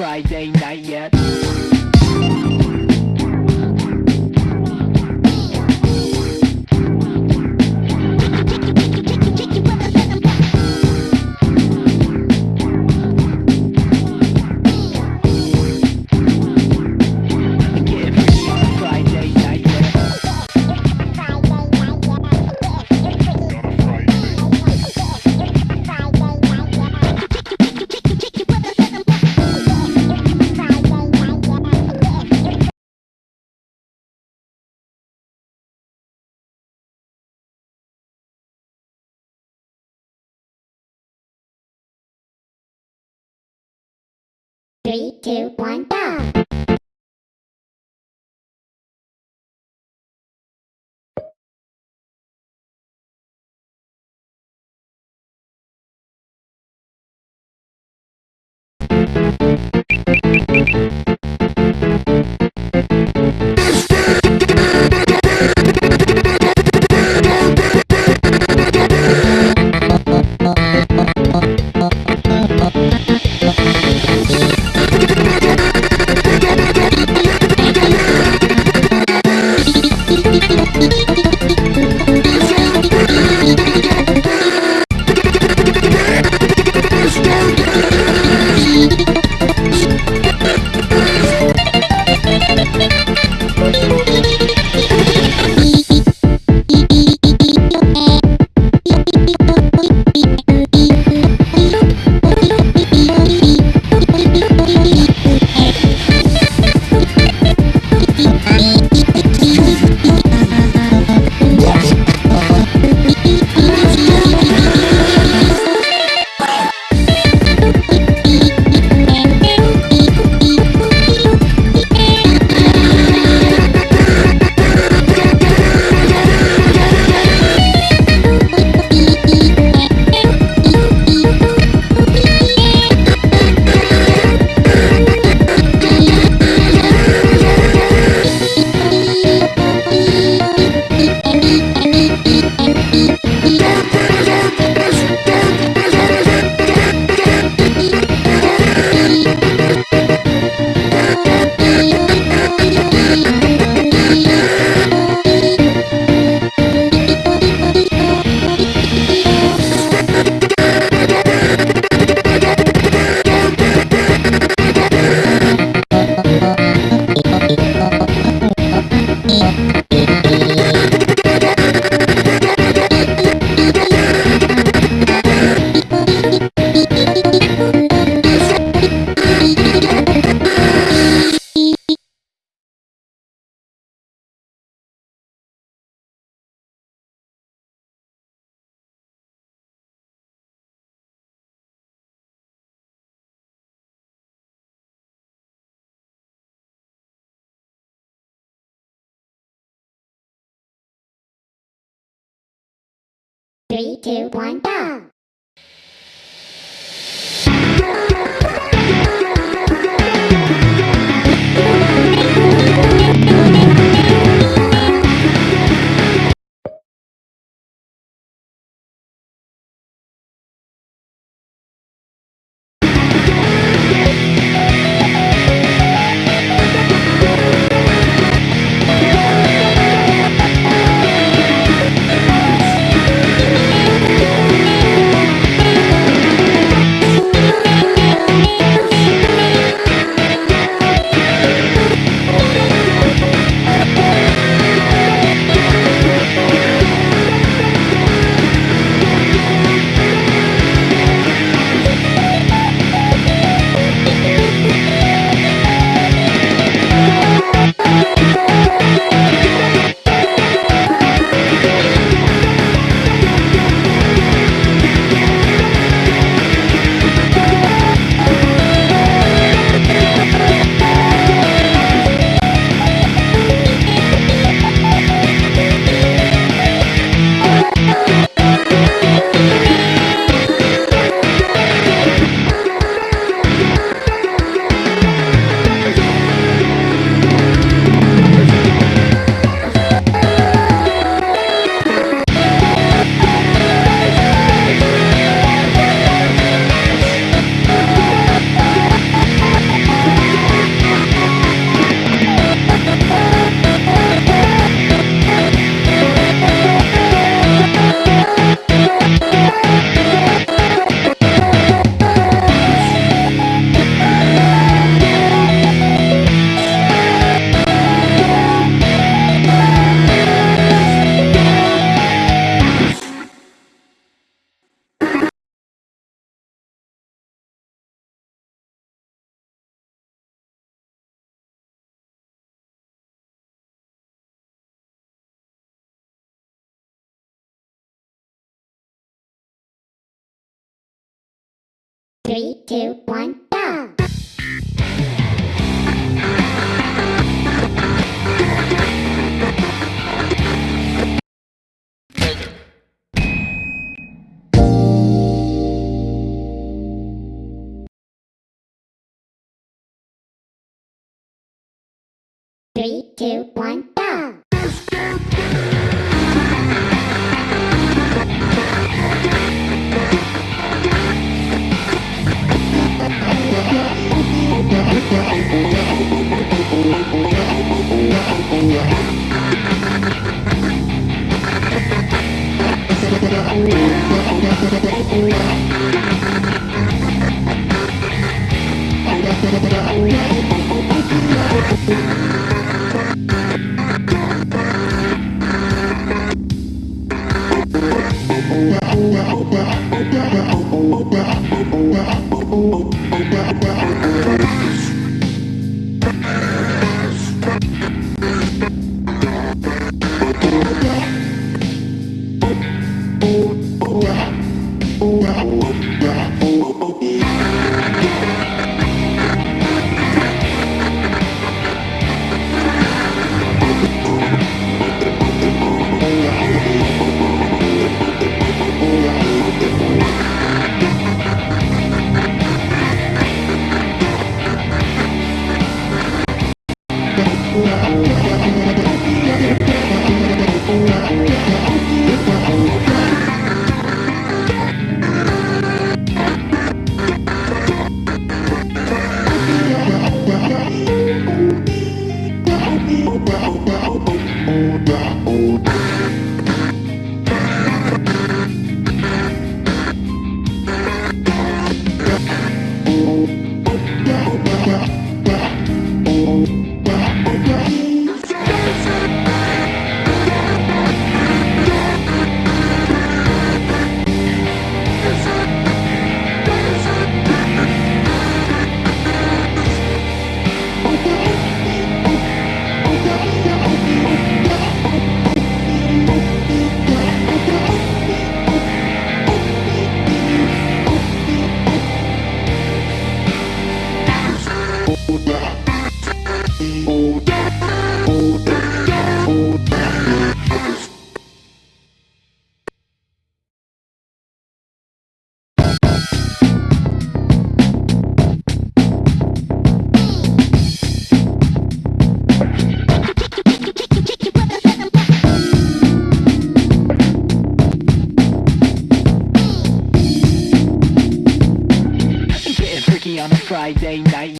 Friday night yet. Three, two, one, go! Three, two, one, go! Three, two, one, go! Three, two, one, on a Friday